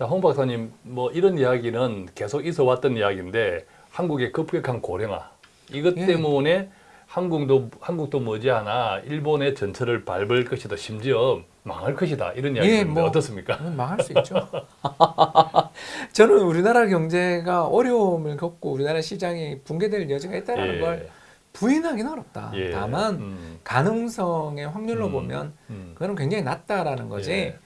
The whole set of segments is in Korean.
자, 홍 박사님, 뭐 이런 이야기는 계속 있어 왔던 이야기인데 한국의 급격한 고령화 이것 예. 때문에 한국도 한국도 머지않아 일본의 전철을 밟을 것이다. 심지어 망할 것이다. 이런 이야기 예, 있는데 뭐. 어떻습니까? 그건 망할 수 있죠. 저는 우리나라 경제가 어려움을 겪고 우리나라 시장이 붕괴될 여지가 있다는 예. 걸 부인하기는 어렵다. 예. 다만 음, 가능성의 확률로 음. 보면 음. 그거는 굉장히 낮다라는 거지 예.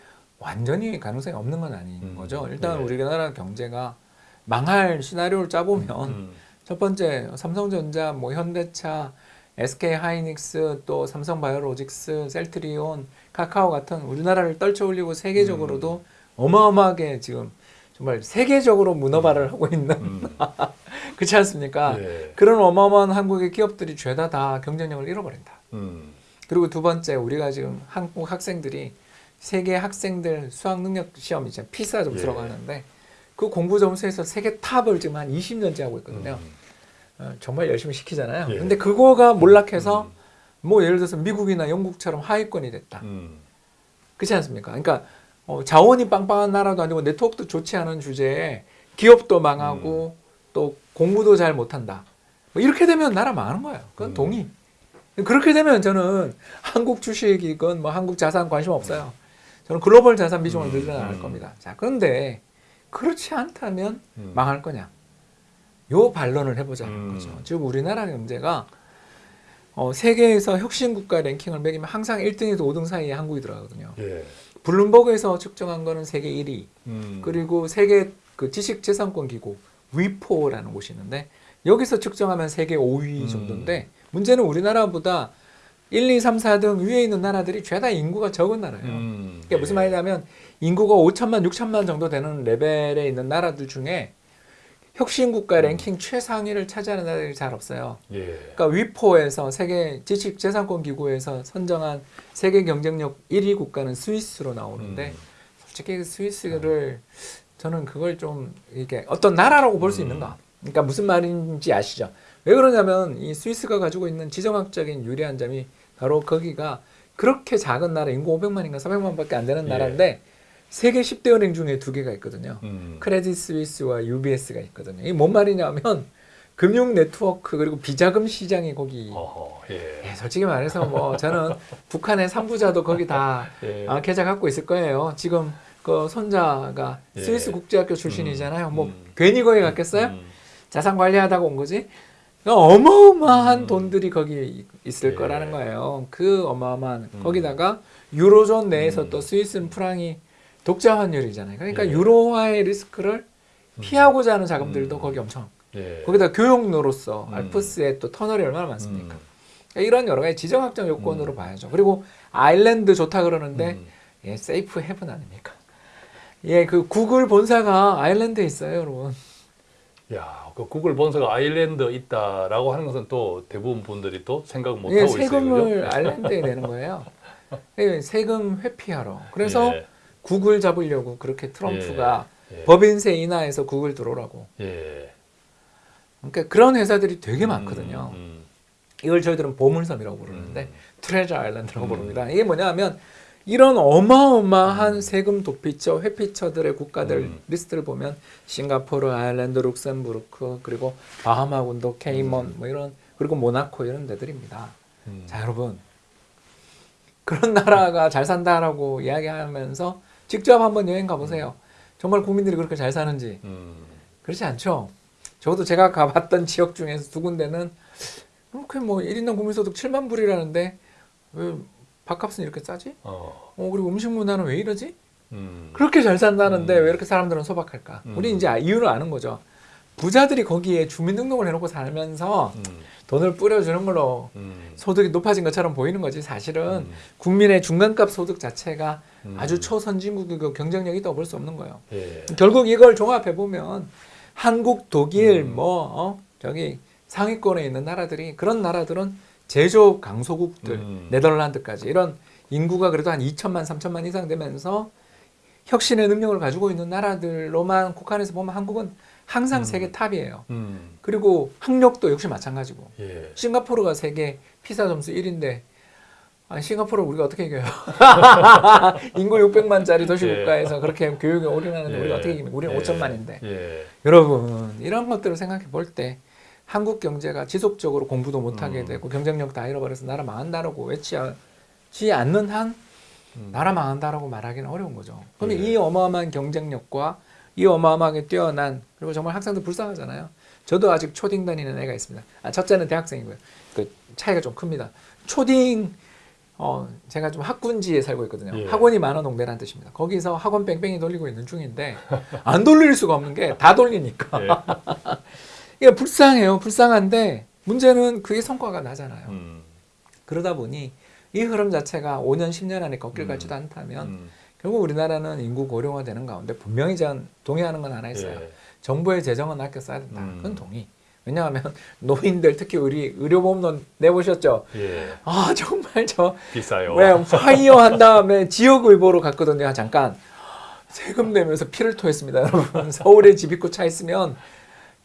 완전히 가능성이 없는 건 아닌 음. 거죠. 일단 예. 우리나라 경제가 망할 시나리오를 짜보면 음. 첫 번째 삼성전자, 뭐 현대차, SK 하이닉스, 또 삼성바이오로직스, 셀트리온, 카카오 같은 우리나라를 떨쳐올리고 세계적으로도 음. 어마어마하게 지금 정말 세계적으로 문어발을 하고 있는 음. 그렇지 않습니까? 예. 그런 어마어마한 한국의 기업들이 죄다 다 경쟁력을 잃어버린다. 음. 그리고 두 번째 우리가 지금 한국 학생들이 세계 학생들 수학 능력 시험 이제 피사 점수라고 예. 하는데 그 공부 점수에서 세계 탑을 지금 한 20년째 하고 있거든요. 음. 어, 정말 열심히 시키잖아요. 예. 근데 그거가 몰락해서 음. 뭐 예를 들어서 미국이나 영국처럼 하위권이 됐다. 음. 그렇지 않습니까? 그러니까 어, 자원이 빵빵한 나라도 아니고 네트워크도 좋지 않은 주제에 기업도 망하고 음. 또 공부도 잘 못한다. 뭐 이렇게 되면 나라 망하는 거예요. 그건 음. 동의. 그렇게 되면 저는 한국 주식이건 뭐 한국 자산 관심 없어요. 저는 글로벌 자산 비중을 음, 늘려나갈 음. 겁니다. 자, 그런데 그렇지 않다면 음. 망할 거냐? 요 반론을 해보자는 음. 거죠. 지금 우리나라 경제가 어, 세계에서 혁신 국가 랭킹을 매기면 항상 1등에서 5등 사이에 한국이 들어가거든요. 예. 블룸버그에서 측정한 거는 세계 1위. 음. 그리고 세계 그 지식재산권 기구 위포라는 곳이 있는데 여기서 측정하면 세계 5위 음. 정도인데 문제는 우리나라보다 1, 2, 3, 4등 위에 있는 나라들이 죄다 인구가 적은 나라예요. 음. 그게 무슨 예. 말이냐면 인구가 5천만, 6천만 정도 되는 레벨에 있는 나라들 중에 혁신 국가 랭킹 최상위를 차지하는 나라들이 잘 없어요. 예. 그러니까 위포에서 세계 지식재산권 기구에서 선정한 세계 경쟁력 1위 국가는 스위스로 나오는데 음. 솔직히 그 스위스를 저는 그걸 좀 이게 어떤 나라라고 볼수 음. 있는가? 그러니까 무슨 말인지 아시죠? 왜 그러냐면 이 스위스가 가지고 있는 지정학적인 유리한 점이 바로 거기가 그렇게 작은 나라 인구 500만인가 400만 밖에 안 되는 예. 나라인데 세계 10대 은행 중에 두 개가 있거든요. 음. 크레딧 스위스와 UBS가 있거든요. 이게 뭔 말이냐면 금융 네트워크 그리고 비자금 시장이 거기 어허. 예. 예, 솔직히 말해서 뭐 저는 북한의 상부자도 거기 다 예. 아, 계좌 갖고 있을 거예요. 지금 그 손자가 예. 스위스 국제학교 출신이잖아요. 뭐 음. 괜히 거기 갔겠어요? 음. 자산 관리하다가 온 거지. 그러니까 어마어마한 음. 돈들이 거기 있을 예. 거라는 거예요. 그 어마어마한 음. 거기다가 유로존 내에서 음. 또 스위스는 프랑이 독자 환율이잖아요. 그러니까 예. 유로화의 리스크를 음. 피하고자 하는 자금들도 음. 거기 엄청. 예. 거기다 교역로로서 음. 알프스에 또 터널이 얼마나 많습니까? 음. 그러니까 이런 여러 가지 지정학적 요건으로 음. 봐야죠. 그리고 아일랜드 좋다 그러는데 음. 예, safe haven 아닙니까? 예, 그 구글 본사가 아일랜드에 있어요, 여러분. 야, 그 구글 본사가 아일랜드 있다라고 하는 것은 또 대부분 분들이 또 생각 못 예, 하고 있어요. 세금을? 아일랜드에 내는 거예요. 예, 세금 회피하러. 그래서 예. 구글 잡으려고 그렇게 트럼프가 예. 법인세 인하해서 구글 들어오라고. 예. 그러니까 그런 회사들이 되게 많거든요. 음, 이걸 저희들은 보물섬이라고 음. 부르는데 Treasure Island라고 음. 부릅니다. 이게 뭐냐면 이런 어마어마한 세금 도피처, 회피처들의 국가들 음. 리스트를 보면 싱가포르, 아일랜드, 룩셈부르크, 그리고 바하마군도, 케이먼 뭐 이런 그리고 모나코 이런 데들입니다. 음. 자, 여러분. 그런 나라가 잘 산다라고 이야기하면서 직접 한번 여행 가보세요. 정말 국민들이 그렇게 잘 사는지 음. 그렇지 않죠. 저도 제가 가봤던 지역 중에서 두 군데는 그렇게 뭐 1인당 국민소득 7만 불이라는데 왜 밥값은 이렇게 싸지? 어. 어 그리고 음식 문화는 왜 이러지? 음. 그렇게 잘 산다는데 음. 왜 이렇게 사람들은 소박할까? 음. 우리 이제 이유를 아는 거죠. 부자들이 거기에 주민등록을 해놓고 살면서 음. 돈을 뿌려주는 걸로 음. 소득이 높아진 것처럼 보이는 거지 사실은 음. 국민의 중간값 소득 자체가 음. 아주 초선진국이고 경쟁력이 있다고 볼수 없는 거예요. 예. 결국 이걸 종합해 보면 한국, 독일, 음. 뭐 어? 저기 상위권에 있는 나라들이 그런 나라들은 제조 강소국들, 음. 네덜란드까지 이런 인구가 그래도 한 2천만, 3천만 이상 되면서 혁신의 능력을 가지고 있는 나라들로만 국한해서 보면 한국은 항상 음. 세계 top이에요. 음. 그리고 학력도 역시 마찬가지고 예. 싱가포르가 세계 PISA 점수 1위인데 아, 싱가포르를 우리가 어떻게 이겨요? 인구 600만짜리 도시 예. 국가에서 그렇게 교육에 올인하는데 예. 우리가 어떻게 이깁니까? 우리는 예. 5천만인데. 예. 여러분 이런 것들을 생각해 볼때 한국 경제가 지속적으로 공부도 못하게 음. 되고 경쟁력 다 잃어버려서 나라 망한다라고 외치지 않는 한 음. 나라 망한다라고 말하기는 어려운 거죠. 근데 예. 이 어마어마한 경쟁력과 이 어마어마하게 뛰어난 그리고 정말 학생들 불쌍하잖아요. 저도 아직 초딩 다니는 애가 있습니다. 아, 첫째는 대학생이고요. 그 차이가 좀 큽니다. 초딩 어 제가 좀 학군지에 살고 있거든요. 예. 학원이 많은 동네라는 뜻입니다. 거기서 학원 뺑뺑이 돌리고 있는 중인데 안 돌릴 수가 없는 게 다 돌리니까 예. 이게 불쌍해요. 불쌍한데 문제는 그게 성과가 나잖아요. 음. 그러다 보니 이 흐름 자체가 5년 10년 안에 꺾일 음. 것 같지도 않다면 음. 결국 우리나라는 인구 고령화되는 가운데 분명히 전 동의하는 건 하나 있어요. 예. 정부의 재정은 아껴 써야 된다. 음. 그건 동의. 왜냐하면 노인들 특히 우리 의료보험론 내보셨죠? 예. 아 정말 저 비싸요. 왜 파이어 한 다음에 지역의보로 갔거든요. 잠깐 세금 내면서 피를 토했습니다, 여러분. 서울에 집 있고 차 있으면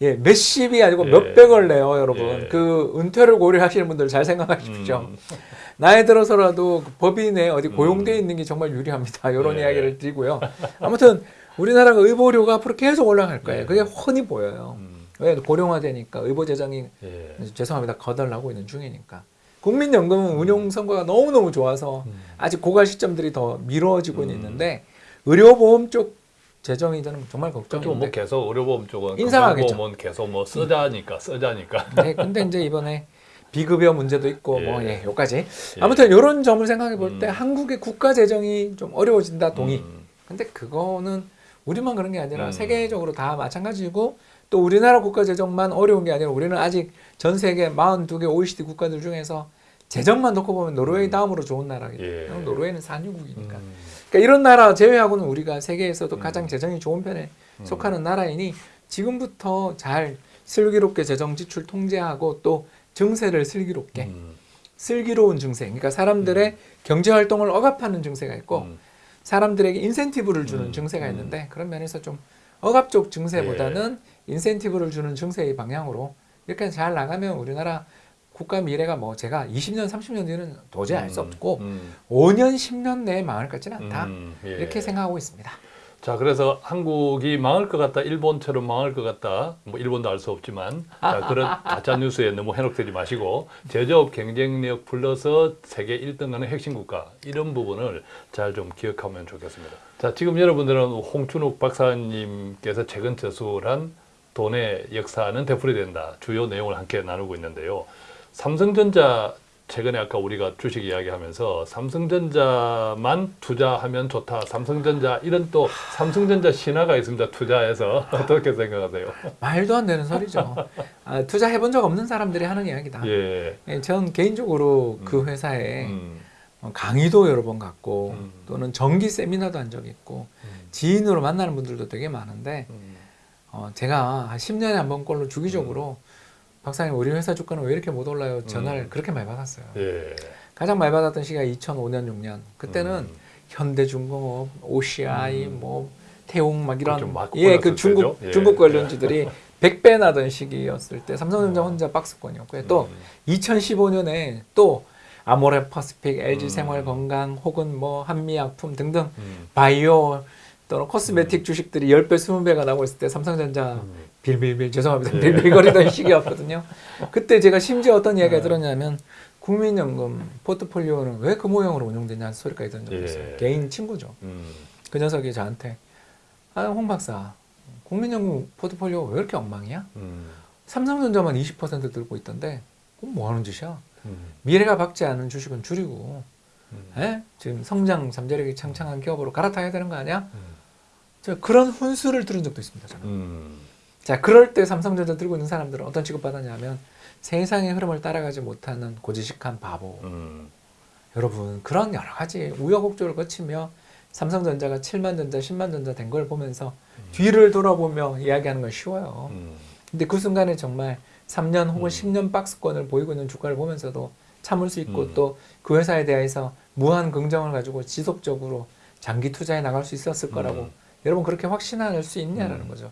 예 몇십이 아니고 예. 몇백을 내요, 여러분. 예. 그 은퇴를 고려하시는 분들 잘 생각하십시오. 음. 나이 들어서라도 그 법인에 어디 고용돼 있는 게 정말 유리합니다. 이런 예. 이야기를 드리고요. 아무튼 우리나라가 의보료가 앞으로 계속 올라갈 거예요. 예. 그게 훤히 보여요. 음. 왜 고령화되니까 의보 재정이 예. 죄송합니다 거덜나고 있는 중이니까 국민연금은 운용 성과가 너무 너무 좋아서 음. 아직 고갈 시점들이 더 미뤄지고 는 음. 있는데 의료보험 쪽 재정이 저는 정말. 걱정인데 뭐 계속 의료보험 쪽은 인상하겠죠. 계속 뭐 쓰자니까 쓰자니까. 네, 근데 이제 이번에 비급여 문제도 있고 예. 뭐 예, 요까지 예. 아무튼 이런 점을 생각해 볼때 음. 한국의 국가 재정이 좀 어려워진다 동의. 음. 근데 그거는 우리만 그런 게 아니라 음. 세계적으로 다 마찬가지고 또 우리나라 국가 재정만 어려운 게 아니라 우리는 아직 전 세계 42개 OECD 국가들 중에서 재정만 놓고 보면 노르웨이 음. 다음으로 좋은 나라거든요. 예. 노르웨이는 산유국이니까. 음. 그러니까 이런 나라 제외하고는 우리가 세계에서도 음. 가장 재정이 좋은 편에 음. 속하는 나라이니 지금부터 잘 슬기롭게 재정 지출 통제하고 또 증세를 슬기롭게 음. 슬기로운 증세 그러니까 사람들의 경제 활동을 억압하는 증세가 있고 음. 사람들에게 인센티브를 주는 음, 증세가 음. 있는데 그런 면에서 좀 억압 적 증세보다는 인센티브를 주는 증세의 방향으로 이렇게 잘 나가면 우리나라 국가 미래가 뭐 제가 20년 30년 뒤는 도저히 알수 음. 없고 음. 5년 10년 내에 망할 것 같지는 않다 음. 예. 이렇게 생각하고 있습니다. 자, 그래서 한국이 망할 것 같다, 일본처럼 망할 것 같다, 뭐 일본도 알 수 없지만 자, 그런 가짜 뉴스에 너무 현혹되지 마시고 제조업 경쟁력 플러스 세계 1등하는 핵심 국가 이런 부분을 잘 좀 기억하면 좋겠습니다. 자, 지금 여러분들은 홍춘욱 박사님께서 최근 저술한 돈의 역사는 되풀이 된다 주요 내용을 함께 나누고 있는데요. 삼성전자 최근에 아까 우리가 주식 이야기하면서 삼성전자만 투자하면 좋다. 삼성전자 이런 또 삼성전자 신화가 있습니다. 투자해서 어떻게 생각하세요? 말도 안 되는 소리죠. 아, 투자해본 적 없는 사람들이 하는 이야기다. 예. 예, 전 개인적으로 그 음. 회사에 음, 어, 강의도 여러 번 갔고 음. 또는 정기 세미나도 한 적이 있고 음, 지인으로 만나는 분들도 되게 많은데 음, 어, 제가 한 10년에 한 번꼴로 주기적으로 박사님 우리 회사 주가는 왜 이렇게 못 올라요? 전화를 음. 그렇게 많이 받았어요. 예. 가장 많이 받았던 시기가 2005년 6년 그때는 음, 현대중공업, OCI, 음. 뭐 태웅 막 이런 그렇죠. 막 예, 그 올랐을 중국 때죠. 예. 중국 관련주들이 100배 나던 시기였을 때 삼성전자 어. 혼자 박스권이었고요. 또 음, 2015년에 또 아모레 퍼시픽, LG 음. 생활건강 혹은 뭐 한미약품 등등 음, 바이오 또는 코스메틱 주식들이 10배, 20배가 나오고 있을 때 삼성전자 음. 빌빌빌 죄송합니다. 예. 빌빌거리던 시기였거든요. 그때 제가 심지어 어떤 이야기가 네. 들었냐면 국민연금 포트폴리오는 왜 그 모형으로 운영되냐는 소리까지 들은 적이 있어요. 예. 개인 친구죠. 음, 그 녀석이 저한테 아, 홍 박사 국민연금 포트폴리오 왜 이렇게 엉망이야? 음, 삼성전자만 20% 들고 있던데 그럼 뭐 하는 짓이야? 음, 미래가 밝지 않은 주식은 줄이고 음, 에? 지금 성장 잠재력이 창창한 기업으로 갈아타야 되는 거 아니야? 음, 저 그런 훈수를 들은 적도 있습니다. 저는. 음, 자, 그럴 때 삼성전자 들고 있는 사람들은 어떤 취급받았냐면 세상의 흐름을 따라가지 못하는 고지식한 바보. 음, 여러분, 그런 여러 가지 우여곡절을 거치며 삼성전자가 7만 전자, 10만 전자 된 걸 보면서 뒤를 돌아보며 이야기하는 건 쉬워요. 음, 근데 그 순간에 정말 3년 혹은 음. 10년 박스권을 보이고 있는 주가를 보면서도 참을 수 있고 음. 또그 회사에 대해서 무한 긍정을 가지고 지속적으로 장기 투자에 나갈 수 있었을 거라고 음. 여러분 그렇게 확신할 수 있냐라는 음. 거죠.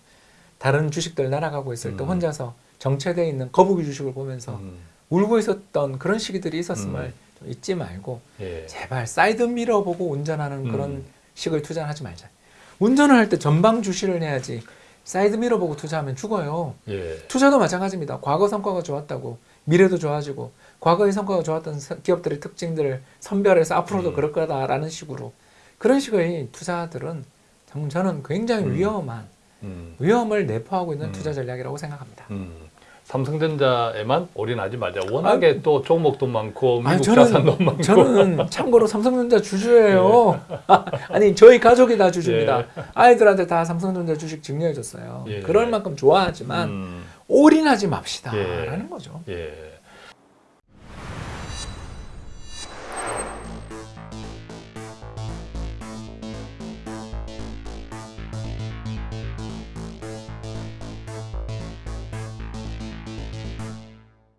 다른 주식들 날아가고 있을 때 음. 혼자서 정체되어 있는 거북이 주식을 보면서 음, 울고 있었던 그런 시기들이 있었음을 음. 좀 잊지 말고 예. 제발 사이드 미러 보고 운전하는 그런 음. 식을 투자는 하지 말자. 운전을 할 때 전방 주시를 해야지 사이드 미러 보고 투자하면 죽어요. 예. 투자도 마찬가지입니다. 과거 성과가 좋았다고 미래도 좋아지고 과거의 성과가 좋았던 서- 기업들의 특징들을 선별해서 앞으로도 음. 그럴 거다라는 식으로 그런 식의 투자들은 정- 저는 굉장히 음. 위험한 음. 위험을 내포하고 있는 음. 투자 전략이라고 생각합니다. 음. 삼성전자에만 올인하지 말자. 워낙에 또 종목도 많고 미국 아니, 자산도 많고. 저는 참고로 삼성전자 주주예요. 아니 저희 가족이 다 주주입니다. 아이들한테 다 삼성전자 주식 증여해줬어요. 예. 그럴 만큼 좋아하지만 음. 올인하지 맙시다라는 예. 거죠. 예.